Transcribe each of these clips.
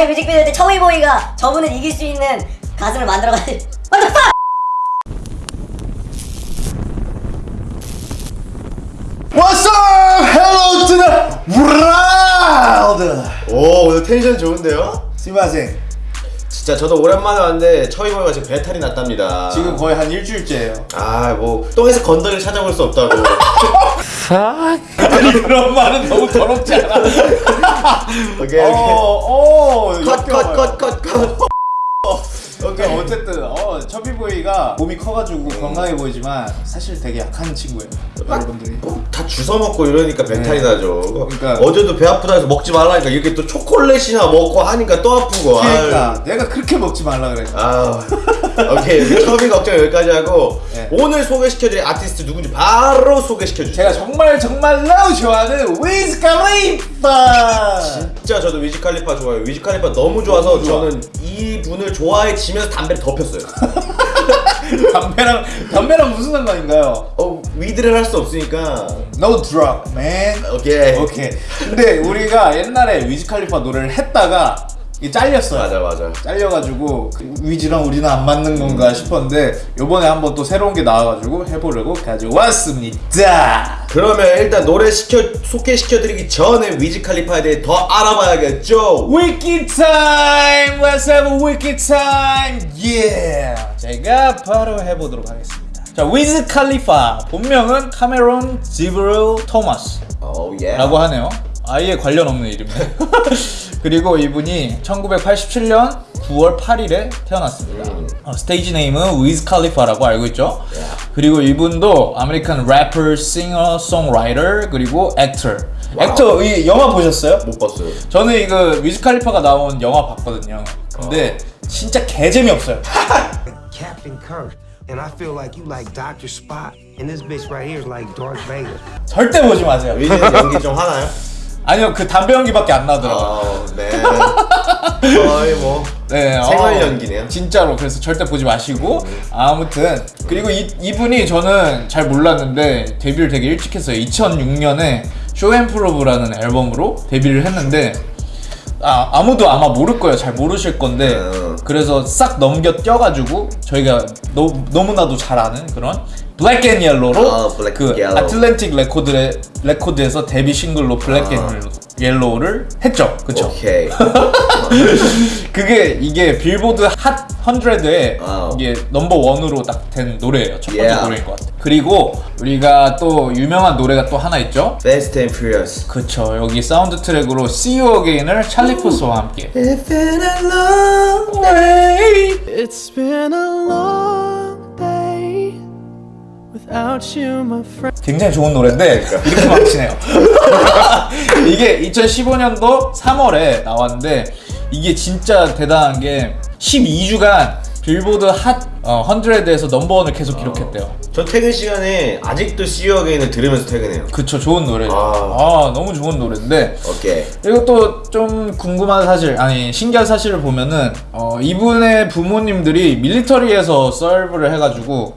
아니 뮤직비디오 때 청이보이가 저분을 이길 수 있는 가슴을 만들어가지고 What the fuck! What's up? Hello to the world. 오 오늘 텐션 좋은데요? 스미마셍. 진짜 저도 오랜만에 왔는데 처이보이가 지금 배탈이 났답니다 지금 거의 한 일주일째예요. 아뭐 똥에서 건더기를 찾아볼 수 없다고 아니 그런 말은 너무 더럽지 않아. 오케이 어, 오케이. 어, 컷 컷 컷컷컷 오케이 어쨌든 어 처비보이가 몸이 커가지고 건강해 보이지만 사실 되게 약한 친구예요. 여러분들이. 다 주워 먹고 이러니까 배탈이 나죠 그러니까- 어제도 배 아프다 해서 먹지 말라니까 이렇게 또 초콜릿이나 먹고 하니까 또 아프고 그러니까 내가 그렇게 먹지 말라 그랬어. 아 오케이 처음이 걱정 여기까지 하고 네. 오늘 소개시켜드릴 아티스트 누군지 바로 소개시켜주세요 제가 정말 정말로 좋아하는 위즈 칼리파. 진짜 저도 위즈 칼리파 좋아해요. 위즈 칼리파 너무 좋아서 너무 좋아. 저는 이 분을 좋아해지면서 담배를 더 폈어요. 담배랑 담배랑 무슨 상관인가요? 어 weed를 할 수 없으니까 No drug, man. Okay. Okay. 근데 우리가 옛날에 위즈 칼리파 노래를 했다가 이 잘렸어요. 맞아 맞아. 잘려가지고 그 위즈랑 우리는 안 맞는 건가 싶었는데 요번에 한번 또 새로운 게 나와가지고 해보려고 가져왔습니다. 그러면 일단 노래 시켜 소개시켜드리기 전에 위즈 칼리파에 대해 더 알아봐야겠죠. Wiki time! Let's have a wiki time! Yeah! 제가 바로 해보도록 하겠습니다. 자, 위즈 칼리파 본명은 카메론 지브릴 토마스 오 yeah. 라고 하네요. 아예 관련 없는 이름이네. 그리고 이분이 1987년 9월 8일에 태어났습니다. 어, stage name은 위즈 칼리파라고 알고 있죠. 그리고 이분도 American rapper, singer, songwriter 그리고 actor. Actor 이 영화 보셨어요? 못 봤어요. 저는 이거 위즈 칼리파가 나온 영화 봤거든요. 근데 진짜 개 재미 없어요. Captain Kirk. And I feel like you like Dr. Spot. And this bitch right here is like Darth Vader. 절대 보지 마세요. 위즈는 연기 좀 하나요? 아니요, 그 담배 연기밖에 안 나더라고요. 아 네. 거의 뭐 네, 생활 어, 연기네요. 진짜로 그래서 절대 보지 마시고 아무튼 그리고 이, 이분이 저는 잘 몰랐는데 데뷔를 되게 일찍 했어요 2006년에 쇼앤프로브라는 앨범으로 데뷔를 했는데 아, 아무도 아마 모를 거예요 잘 모르실 건데 음. 그래서 싹 넘겨 띄어가지고 저희가 너, 너무나도 잘 아는 그런 Black and Yellow로 아, Black 그 and Yellow. 아틀랜틱 레코드에, 레코드에서 데뷔 싱글로 Black and Yellow를 했죠 그쵸? 오케이. 그게 이게 빌보드 핫 100에 와우. 이게 number one으로 딱 된 노래예요. 첫 번째 Yeah. 노래인 것 같아요. 그리고 우리가 또 유명한 노래가 또 하나 있죠. Fast and Furious. 그쵸. 여기 사운드 트랙으로 See You Again을 찰리 푸스와 함께. It's been a long day. It's been a long 굉장히 좋은 노래인데 이렇게 망치네요. 이게 2015년도 3월에 나왔는데 이게 진짜 대단한 게 12주간 빌보드 핫 어, 100에서 넘버원을 계속 기록했대요. 저 퇴근 시간에 아직도 See You Again을 들으면서 퇴근해요. 그쵸 좋은 노래죠. 아. 아 너무 좋은 노래인데 오케이. 그리고 또 좀 궁금한 사실 아니 신기한 사실을 보면은 어, 이분의 부모님들이 밀리터리에서 서브를 해가지고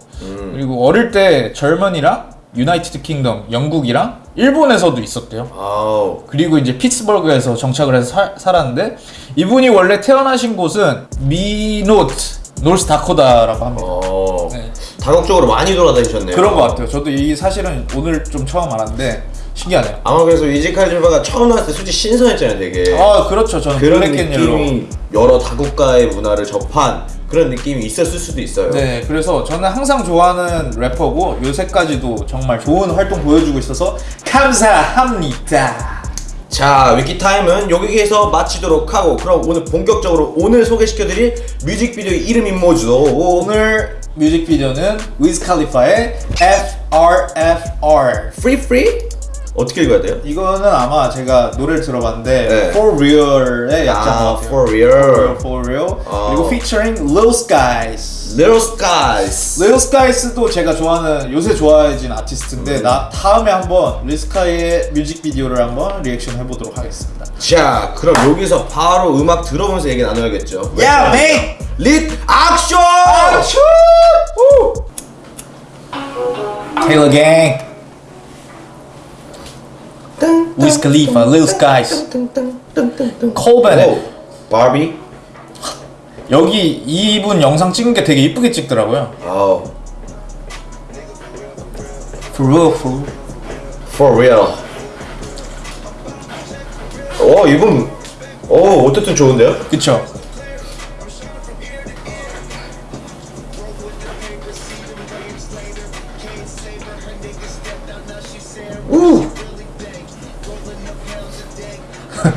그리고 어릴 때 Germany랑 United Kingdom 영국이랑 일본에서도 있었대요. 아우. 그리고 이제 피츠버그에서 정착을 해서 살- 살았는데 이분이 원래 태어나신 곳은 미노트 노스 다코타라고 합니다. 어. 네. 다국적으로 많이 돌아다니셨네요. 그런 것 같아요. 저도 이 사실은 오늘 좀 처음 알았는데 신기하네요. 아마 그래서 위즈칼리파가 처음 나왔을 때 솔직히 신선했잖아요, 되게. 아 그렇죠. 저는 그런. 느낌이 여러 다국가의 문화를 접한 그런 느낌이 있었을 수도 있어요. 네, 그래서 저는 항상 좋아하는 래퍼고 요새까지도 정말 좋은 활동 보여주고 있어서 감사합니다. 자, 위키타임은 여기에서 마치도록 하고 그럼 오늘 본격적으로 오늘 소개시켜드릴 뮤직비디오의 이름이 뭐죠? 오늘 뮤직비디오는 위즈 칼리파의 FRFR. Free Free? 어떻게 읽어야 돼요? 이거는 아마 제가 노래를 들어봤는데 네. For Real의 약자인 아, 것 같아요. For Real. For Real. 어. 그리고 featuring Lil Skies. Little Skies. Lil Skies도 제가 좋아하는 요새 좋아해진 아티스트인데 나 다음에 한번 Lil Skies의 뮤직비디오를 한번 리액션 해보도록 하겠습니다. 자, 그럼 여기서 바로 음악 들어보면서 얘기 나눠야겠죠. 야, 메이! 릿 액션! Taylor Gang. Wiz Khalifa, Lil Skies, Cole Bennett. 바비. 여기 이분 영상 찍은 게 되게 이쁘게 찍더라고요. 아우. For real, for real. For real. 어 이분. 어 어쨌든 좋은데요? 그쵸?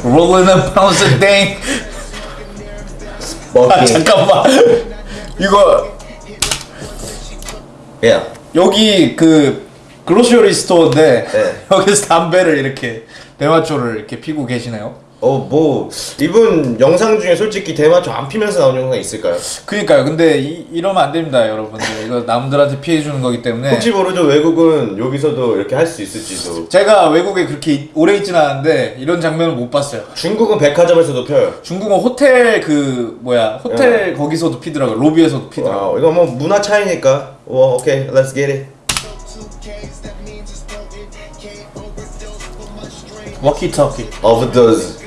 Rolling a pounds a day. 아. 잠깐만. 이거 예. 여기 그 grocery store인데 네. 여기서 담배를 이렇게 대마초를 이렇게 피고 계시네요. 어 뭐 이분 영상 중에 솔직히 대마초 안 피면서 나온 영상 있을까요? 그니까요. 근데 이, 이러면 안 됩니다, 여러분들. 이거 남들한테 피해 주는 거기 때문에. 혹시 모르죠 외국은 여기서도 이렇게 할 수 있을지도. 제가 외국에 그렇게 오래 있진 않았는데 이런 장면을 못 봤어요. 중국은 백화점에서도 펴요. 중국은 호텔 그 뭐야 호텔 거기서도 피더라고요. 로비에서도 피더라고요. Wow, 이거 뭐 문화 차이니까. 와 okay, let's get it. 워키터키. Overdose.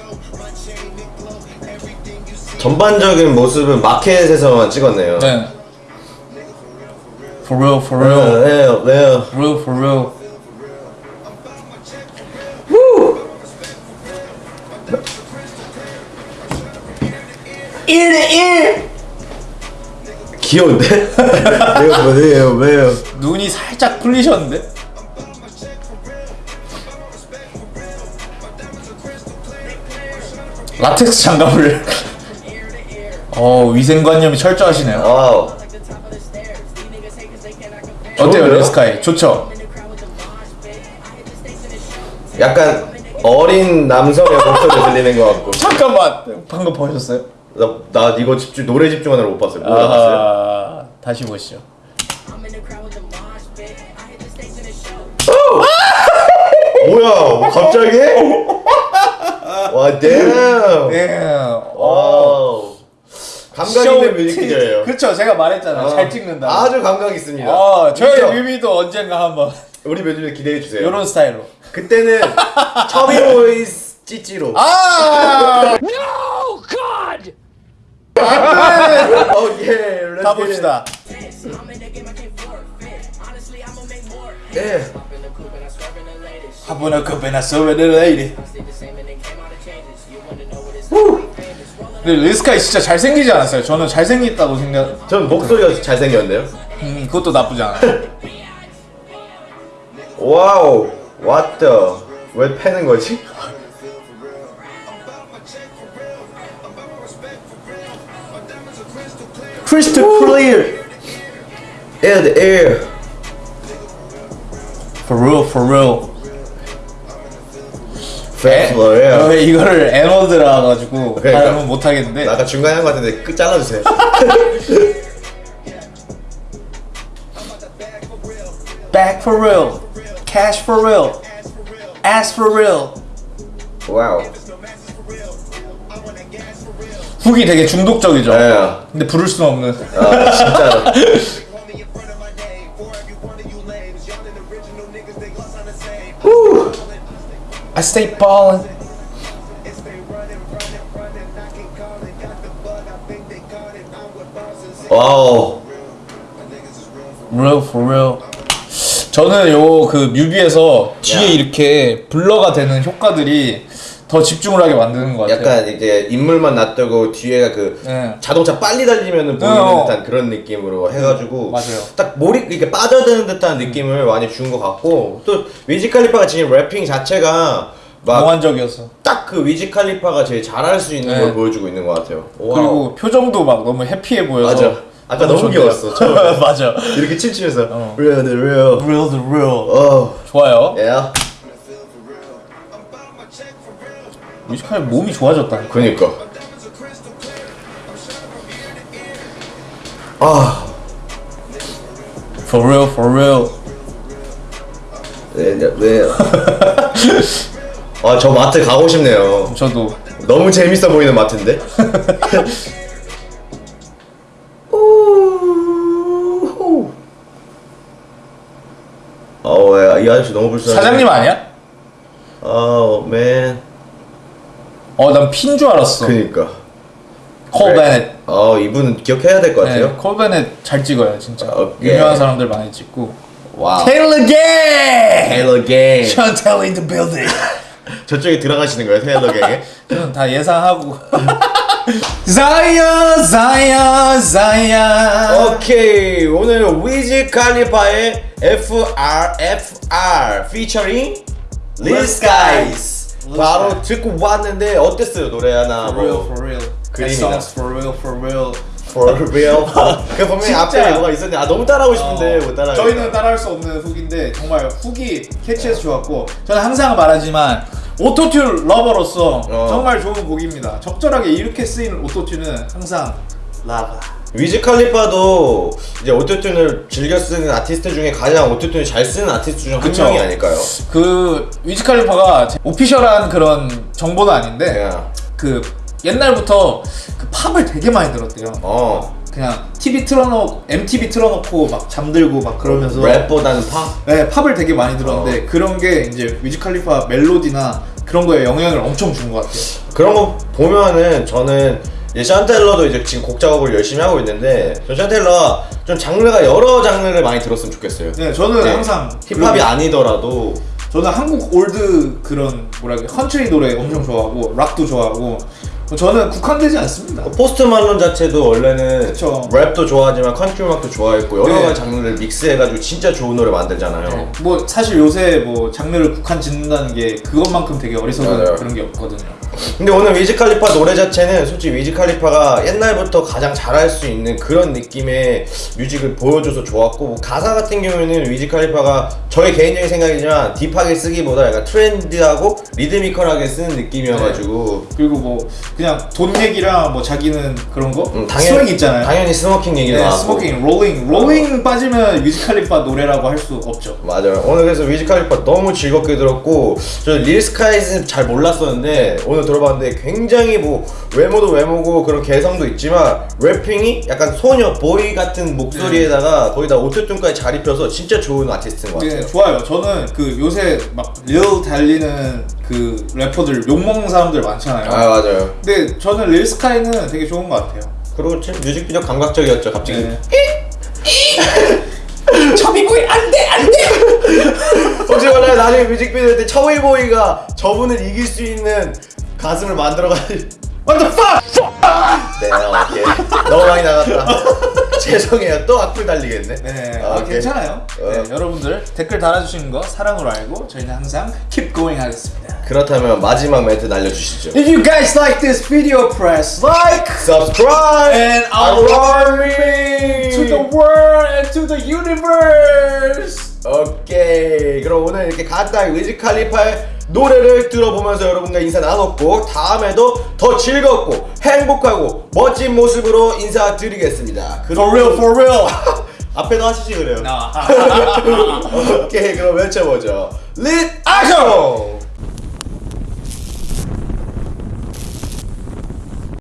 전반적인 모습은 마켓에서만 찍었네요. 네. For real, for 네, real, 네, 네. real, for real. 귀여운데? 내가 뭐예요, 왜요? 눈이 살짝 풀리셨는데? 라텍스 장갑을. 어 위생관념이 철저하시네요. wow. 어때요, 좋은데요? 릴 스카이? 좋죠. 약간 어린 남성의 목소리 들리는 것 같고. 잠깐만, 방금 보셨어요? 나, 나 이거 집중 노래 집중하느라 못 봤어요. 뭐 봤어요? 아, 다시 보시죠. 뭐야? 뭐 갑자기? 와. 네. wow. 감각 있는 뮤직비디오예요. 그렇죠. 제가 말했잖아요. 어, 잘 찍는다. 아주 감각 있습니다. 어, 저희. 뮤비도 언젠가 한번 우리 뮤직비디오 기대해 주세요. 이런 스타일로. 그때는 Chubby Boys 찌찌로. 아! 오케이. 가 봅시다. 예. 하부나 급에나 서베 근데 리스카이 진짜 잘생기지 않았어요? 저는 잘생겼다고 생각. 전 목소리가 잘생겼는데요. 음, 그것도 나쁘지 않아. 와우. What the? 왜 패는 거지? 크리스트 클리어. Air the air. For real, for real. 어, 이거를 에너드라 가지고 그러니까. 하면 못 하겠는데. 나 아까 중간에 한 거 같은데 끝 잘라주세요. Back for real. Cash for real. Ass for real. 와우. 훅이 되게 중독적이죠. 예. 근데 부를 수는 없는. 아 진짜로. I stay ballin'. wow. Real for real. 저는 요 그 뮤비에서 뒤에 야. 이렇게 blur가 되는 효과들이 더 집중을 하게 만드는 것 같아요. 약간 이제 인물만 놔두고 뒤에가 그 네. 자동차 빨리 달리면 보이는 어. 듯한 그런 느낌으로 해가지고 맞아요. 딱 몰입 이렇게 빠져드는 듯한 느낌을 많이 준 것 같고 또 위지 칼리파가 지금 rapping 자체가 막 몽환적이었어. 딱 그 위지 칼리파가 제일 잘할 수 있는 네. 걸 보여주고 있는 것 같아요. wow. 그리고 표정도 막 너무 happy해 보여서. 맞아. 아까 너무 좋네요. 귀여웠어, 처음에. 맞아. 이렇게 춤추면서 어. real the real. Real the real. 어, 좋아요. yeah. 뮤지컬 몸이 좋아졌다. 그니까. 아, For real, for real. 네, 네, 네. 아, 저 마트 가고 싶네요. 저도 너무 재밌어 보이는 마트인데? 야, 이 아저씨 너무 불쌍해. 사장님 아니야? 아우, 맨. 어, 난 핀 줄 알았어. 그니까. 콜 베넷. 어 이분은 기억해야 될 것 같아요. 네, 콜 베넷 잘 찍어요 진짜. 오케이. 유명한 사람들 많이 찍고. 와우. 테일러 게. 테일러 갱. 션 테일러 the building. 저쪽에 들어가시는 거예요, 테일러 갱에? 저는 다 예상하고. 자야 자야 자야. 오케이 오늘 위즈 칼리파의 FR FR featuring Lil Skies 바로 듣고 왔는데 어땠어요 노래 하나 For real, 뭐 for real. That 그림이다. song's for real, for real. For real 그 분명히. 앞에 뭐가 있었는데 아 너무 따라하고 싶은데 못 따라 저희는 따라할 수 없는 훅인데 정말 훅이 catchy해서 좋았고 저는 항상 말하지만 오토튠 lover로서 어. 정말 좋은 곡입니다. 적절하게 이렇게 쓰이는 오토튠은 항상 lover. 위즈 칼리파도 이제 오토튠을 즐겨 쓰는 아티스트 중에 가장 오토튠을 잘 쓰는 아티스트 중 한. 명이 아닐까요? 그 위즈 칼리파가 오피셜한 그런 정보는 아닌데 야. 그 옛날부터 그 팝을 되게 많이 들었대요. 어 그냥 TV 틀어놓고 MTV 틀어놓고 막 잠들고 막 그러면서 랩보다는 팝? 네, 팝을 되게 많이 들었는데 어. 그런 게 이제 위즈 칼리파 멜로디나 그런 거에 영향을 엄청 준 것 같아요. 그런 거 보면은 저는 이제 샨텔러도 이제 지금 곡 작업을 열심히 하고 있는데 저 샨텔러가 좀 장르가 여러 장르를 많이 들었으면 좋겠어요. 네, 저는 네. 항상 힙합이 그런- 아니더라도 저는 한국 old 그런 뭐라 그래 컨트리 노래 엄청 좋아하고 락도 좋아하고 저는 국한되지 않습니다. 포스트 말론 자체도 원래는 그쵸. 랩도 좋아하지만 컨트리 음악도 좋아했고 여러 네. 가지 장르를 믹스해가지고 진짜 좋은 노래 만들잖아요. 뭐 사실 요새 뭐 장르를 국한 짓는다는 게 그것만큼 되게 어리석은 맞아요. 그런 게 없거든요. 근데 오늘 위즈 칼리파 노래 자체는 솔직히 위즈 칼리파가 옛날부터 가장 잘할 수 있는 그런 느낌의 music을 보여줘서 좋았고 뭐 가사 같은 경우에는 위즈 칼리파가 저의 개인적인 생각이지만 deep하게 쓰기보다 약간 트렌드하고 리드미컬하게 쓰는 느낌이어가지고 그리고 뭐 그냥 돈 얘기랑 뭐 자기는 그런 거 음, swag 있잖아요. 당연히 smoking 얘기도 네, 나왔고 smoking, rolling, rolling 빠지면 위즈칼리파 노래라고 할 수 없죠. 맞아요. 오늘 그래서 위즈 칼리파 너무 즐겁게 들었고 저 릴스카이즈는 잘 몰랐었는데 오늘 들어봤는데 굉장히 뭐 외모도 외모고 그런 개성도 있지만 rapping이 약간 소년 boy 같은 목소리에다가 거기다 오토튠까지 잘 입혀서 진짜 좋은 아티스트인 것 같아요. 네, 좋아요. 저는 그 요새 막 Lil 달리는 그 래퍼들 욕 먹는 사람들 많잖아요. 아 맞아요. 근데 저는 릴 스카이는 되게 좋은 것 같아요. 그리고 지금 뮤직비디오 감각적이었죠 갑자기. 네. 첩이보이 안돼 안돼. 혹시 몰라요 나중에 뮤직비디오 때 처위보이가 저분을 이길 수 있는 가슴을 만들어가지고 What the fuck? 네 오케이 너무 많이 나갔다 죄송해요 또 악플 달리겠네 네, 아, 아, 오케이. 괜찮아요. 네, 어. 여러분들 댓글 달아주시는 거 사랑으로 알고 저희는 항상 keep going 하겠습니다. 그렇다면 마지막 멘트 날려주시죠 If you guys like this video, press like subscribe and alarm me to the world and to the universe. 오케이 그럼 오늘 이렇게 간단히 위즈 칼리파의 노래를 들어보면서 여러분과 인사 나눴고 다음에도 더 즐겁고 행복하고 멋진 모습으로 인사드리겠습니다. For real, for real. 앞에도 하시지 그래요. 아. 오케이 그럼 외쳐보죠. 릿 액션